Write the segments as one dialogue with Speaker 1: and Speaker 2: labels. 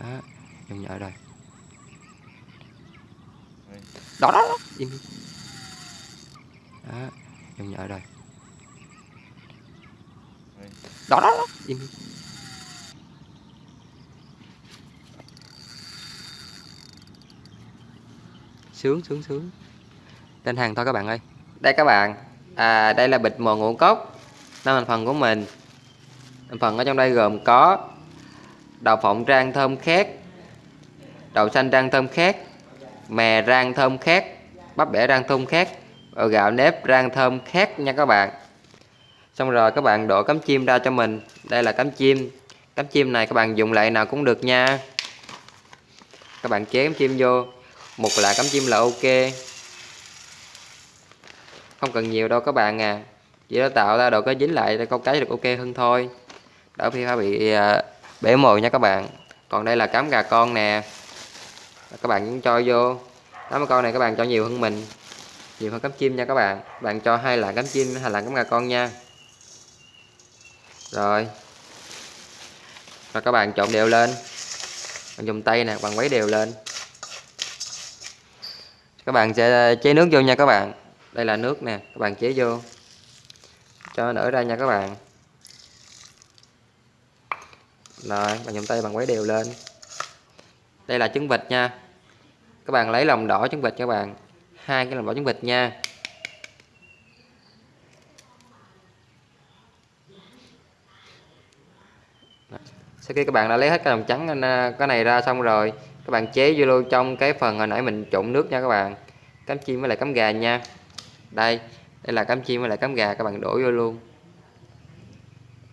Speaker 1: đó dùng nhợ rồi đó đó, đó. im đi. đó dùng nhợ rồi đó đó, đó. im đi. sướng sướng sướng lên hàng thôi các bạn ơi đây các bạn à, đây là bịch mò ngũ cốc năm thành phần của mình thành phần ở trong đây gồm có đậu phộng rang thơm khét. Đậu xanh rang thơm khét. Mè rang thơm khét. Bắp bẻ rang thơm khét. Và gạo nếp rang thơm khét nha các bạn. Xong rồi các bạn đổ cắm chim ra cho mình. Đây là cắm chim. Cắm chim này các bạn dùng lại nào cũng được nha. Các bạn chế cắm chim vô. Một lạ cắm chim là ok. Không cần nhiều đâu các bạn à. Chỉ để tạo ra độ có dính lại để câu cá được ok hơn thôi. Đỡ khi phải bị à, bể mồi nha các bạn. Còn đây là cám gà con nè. Các bạn cũng cho vô. Cám con này các bạn cho nhiều hơn mình. Nhiều hơn cám chim nha các bạn. Bạn cho hai lạng cám chim, hai lạng cám gà con nha. Rồi. Rồi các bạn trộn đều lên. Bạn dùng tay nè, bạn quấy đều lên. Các bạn sẽ chế nước vô nha các bạn. Đây là nước nè, các bạn chế vô. Cho nở ra nha các bạn rồi, bạn dùng tay bằng quấy đều lên. Đây là trứng vịt nha. Các bạn lấy lòng đỏ trứng vịt các bạn. Hai cái lòng đỏ trứng vịt nha. Sau khi các bạn đã lấy hết cái lòng trắng à, cái này ra xong rồi, các bạn chế vô luôn trong cái phần hồi nãy mình trộn nước nha các bạn. Cắm chim với lại cắm gà nha. Đây đây là cắm chim với lại cắm gà, các bạn đổ vô luôn.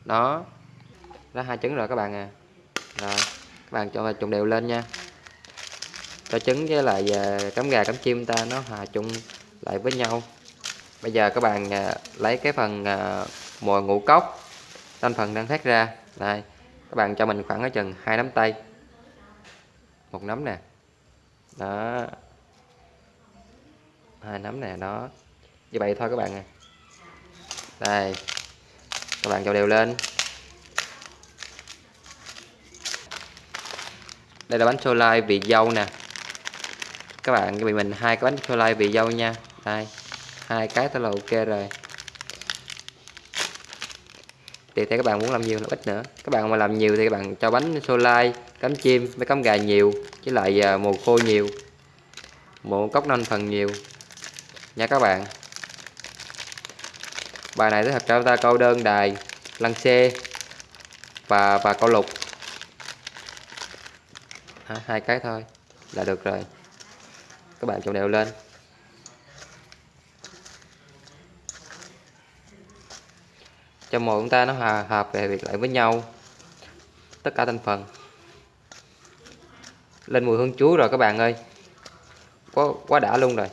Speaker 1: Đó đó, hai trứng rồi các bạn à. Rồi, các bạn cho trộn đều lên nha. Cho trứng với lại à, cắm gà cắm chim ta nó hòa chung lại với nhau. Bây giờ các bạn à, lấy cái phần à, mồi ngũ cốc thành phần đang thoát ra. Này, các bạn cho mình khoảng ở chừng hai nắm tay. Một nắm nè. Đó. Hai nắm nè, đó. Như vậy thôi các bạn à. Đây. Các bạn cho đều lên. Đây là bánh xô lai vị dâu nè. Các bạn bị mình hai cái bánh xô lai vị dâu nha. Đây hai cái thôi là ok rồi. Tùy theo các bạn muốn làm nhiều là ít nữa. Các bạn mà làm nhiều thì các bạn cho bánh xô lai cắm chim với cắm gà nhiều với lại à, mồ khô nhiều. Một cốc non phần nhiều. Nha các bạn. Bài này sẽ hợp cho ta câu đơn đài lăng xê và và câu lục hai cái thôi. Là được rồi. Các bạn trộn đều lên. Cho mồi chúng ta nó hòa hợp về việc lại với nhau. Tất cả thành phần. Lên mùi hương chuối rồi các bạn ơi. Quá quá đã luôn rồi.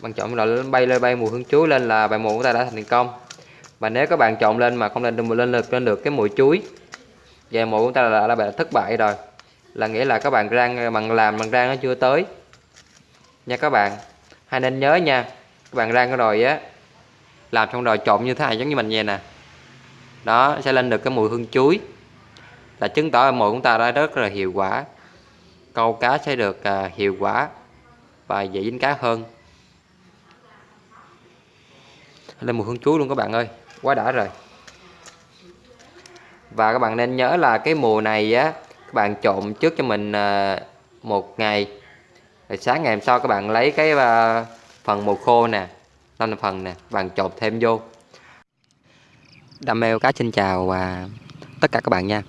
Speaker 1: Bạn chọn loại bay lên bay mùi hương chuối lên là bài mồi của ta đã thành công. Và nếu các bạn chọn lên mà không lên được lên được lên được cái mùi chuối về mồi của ta là, là bài thất bại rồi là nghĩa là các bạn rang bằng làm bằng rang nó chưa tới. Nha các bạn hay nên nhớ nha các bạn rang rồi á làm xong rồi trộn như thế này giống như mình vậy nè. Đó sẽ lên được cái mùi hương chuối. Là chứng tỏ là của chúng ta đã rất là hiệu quả. Câu cá sẽ được à, hiệu quả và dễ dính cá hơn. Lên mùi hương chuối luôn các bạn ơi quá đã rồi. Và các bạn nên nhớ là cái mùa này á các bạn trộn trước cho mình ờ, một ngày. Rồi sáng ngày hôm sau các bạn lấy cái ờ, phần mùa khô nè năm phần nè bạn trộn thêm vô. Đam mê cá xin chào và tất cả các bạn nha.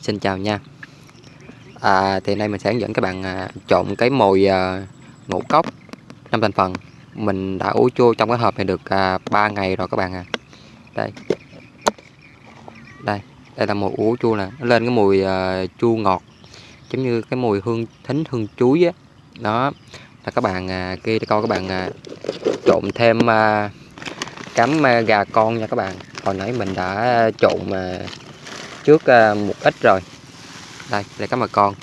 Speaker 1: Xin chào nha. À, thì nay mình sẽ hướng dẫn các bạn à, trộn cái mồi à, ngũ cốc năm thành phần. Mình đã ủ chua trong cái hộp này được à, 3 ngày rồi các bạn à. Đây. Đây đây là mùi ủ chua nè. Nó lên cái mùi uh, chua ngọt giống như cái mùi hương thính hương chuối á. Đó là các bạn à, kia coi các bạn à, trộn thêm à, cắm à, gà con nha các bạn. Hồi nãy mình đã trộn à, trước à, một ít rồi. Đây là cắm bà con.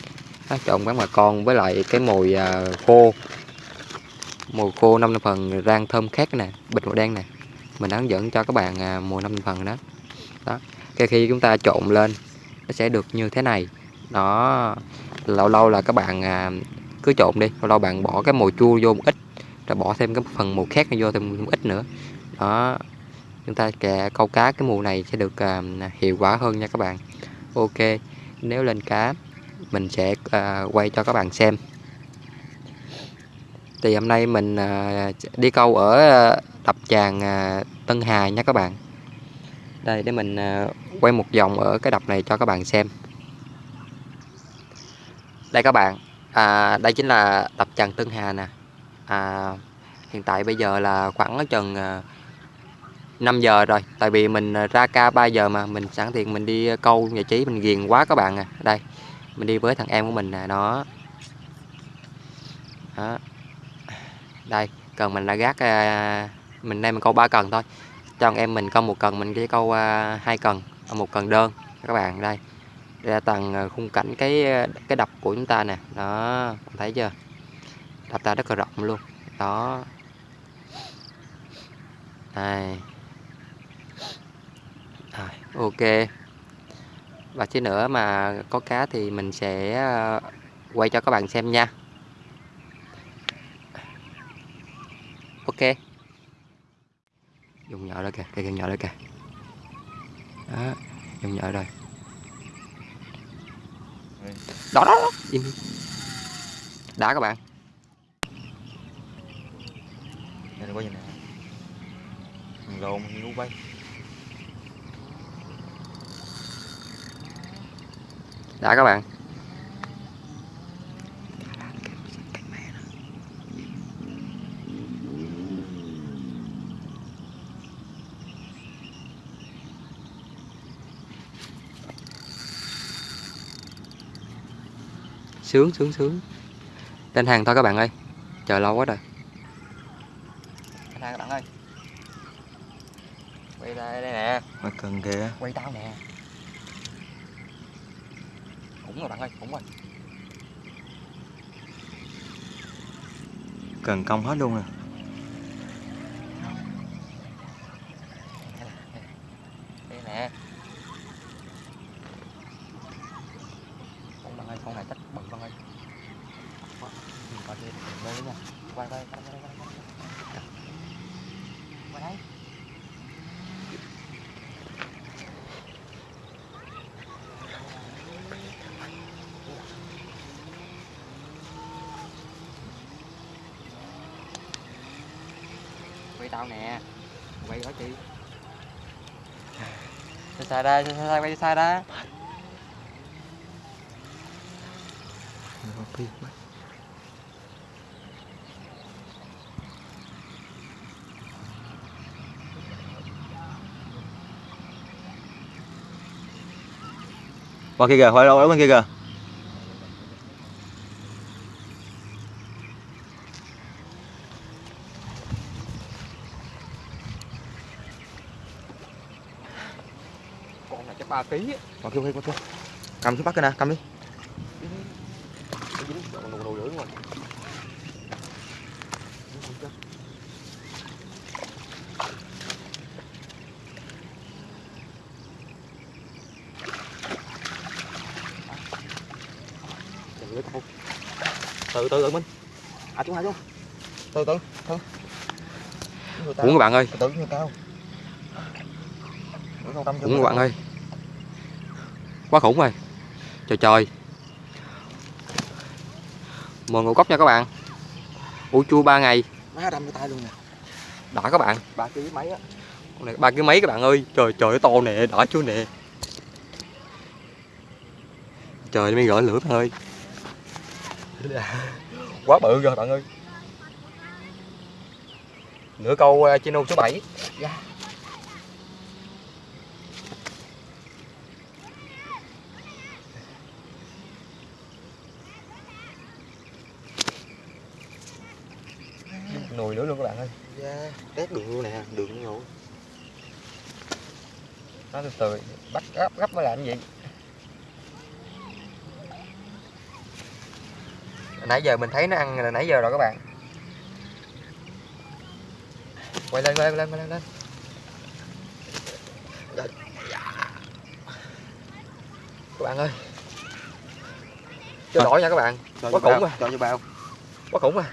Speaker 1: Đó, trộn cắm bà con với lại cái mùi à, khô. Mùi khô năm phần rang thơm khác nè bịch màu đen nè. Mình đã hướng dẫn cho các bạn à, mùi năm phần đó. Đó cái khi chúng ta trộn lên nó sẽ được như thế này. Đó lâu lâu là các bạn à, cứ trộn đi lâu lâu bạn bỏ cái mồi chua vô một ít rồi bỏ thêm cái phần màu khác vô thêm một ít nữa. Đó chúng ta kè câu cá cái mùa này sẽ được à, hiệu quả hơn nha các bạn. Ok nếu lên cá mình sẽ à, quay cho các bạn xem. Thì hôm nay mình à, đi câu ở à, đập tràn à, Tân Hà nha các bạn đây để mình à, quay một vòng ở cái đập này cho các bạn xem. Đây các bạn à, đây chính là đập tràn Tân Hà nè. À, hiện tại bây giờ là khoảng chừng à, 5 giờ rồi. Tại vì mình à, ra ca 3 giờ mà mình sẵn tiện mình đi câu giải trí mình ghiền quá các bạn à. Đây mình đi với thằng em của mình nè nó đó. Đây cần mình đã gác mình đây mình câu ba cần thôi cho anh em mình câu một cần mình chỉ câu à, hai cần à, một cần đơn các bạn đây. Đây là tầng à, khung cảnh cái cái đập của chúng ta nè. Đó thấy chưa? Đập ta rất là rộng luôn. Đó. Này. À, ok. Và chứ nữa mà có cá thì mình sẽ quay cho các bạn xem nha. Ok nhỏ đó kìa cây gần nhỏ đó kìa. Đó dùng nhỏ rồi. Đó đó, đó. im đã các bạn.
Speaker 2: Đây có gì nè? Mình lộn mình ngu bay
Speaker 1: đã các bạn sướng sướng sướng. Lên hàng thôi các bạn ơi. Chờ lâu quá rồi. Lên hàng các bạn ơi. Quay đây đây nè.
Speaker 2: Mà cần kìa.
Speaker 1: Quay tao nè. Cũng rồi bạn ơi cũng rồi.
Speaker 2: Cần công hết luôn nè.
Speaker 1: Đây nè. Con này chắc bự bạn ơi mình coi đây mình lên nha quay quay quay quay quay quay quay đây quay tao nè. Quay ở chị. Xa xa ra xa xa quay xa ra
Speaker 2: Qua kia kìa, qua đâu bên kia kìa
Speaker 1: con này chắc ba ký á
Speaker 2: Qua kia, qua kia, qua kia Cầm xuống bắt cái nè, cầm đi. Từ từ tự Minh. À chú hai chú. Từ từ, từ.
Speaker 1: Uống các bạn ơi.
Speaker 2: Từ từ chưa
Speaker 1: Uống các bạn ơi Quá khủng rồi. Trời trời. Mời ngũ cốc nha các bạn. Ủ chua 3 ngày.
Speaker 2: Má đâm cái tay luôn nè.
Speaker 1: Đã các bạn.
Speaker 2: Ba ký mấy á?
Speaker 1: Con này ba cái mấy các bạn ơi? Trời trời to nè Đã chưa nè. Trời mới gỡ lửa bạn ơi. Quá bự rồi bạn ơi. Nửa câu uh, chino số 7 Nùi nữa luôn các bạn ơi.
Speaker 2: Yeah, tét đường luôn nè, đường luôn.
Speaker 1: Nó từ từ bắt gấp gấp mới làm gì? Nãy giờ mình thấy nó ăn là nãy giờ rồi các bạn. Quay lên quay lên quay lên quay lên. Các bạn ơi. Cho đổi nha các bạn.
Speaker 2: Cho
Speaker 1: Quá khủng à.
Speaker 2: cho vô bao.
Speaker 1: Quá khủng à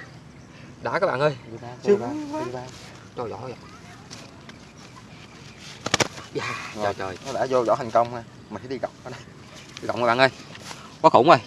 Speaker 1: đã các bạn ơi.
Speaker 2: Vô bao
Speaker 1: Sướng
Speaker 2: vô bao cho vô bao
Speaker 1: trời ơi dạ trời trời.
Speaker 2: nó đã vô vỏ thành công ha mình sẽ đi gọc ở đây.
Speaker 1: Đi cộng các bạn ơi. Quá khủng rồi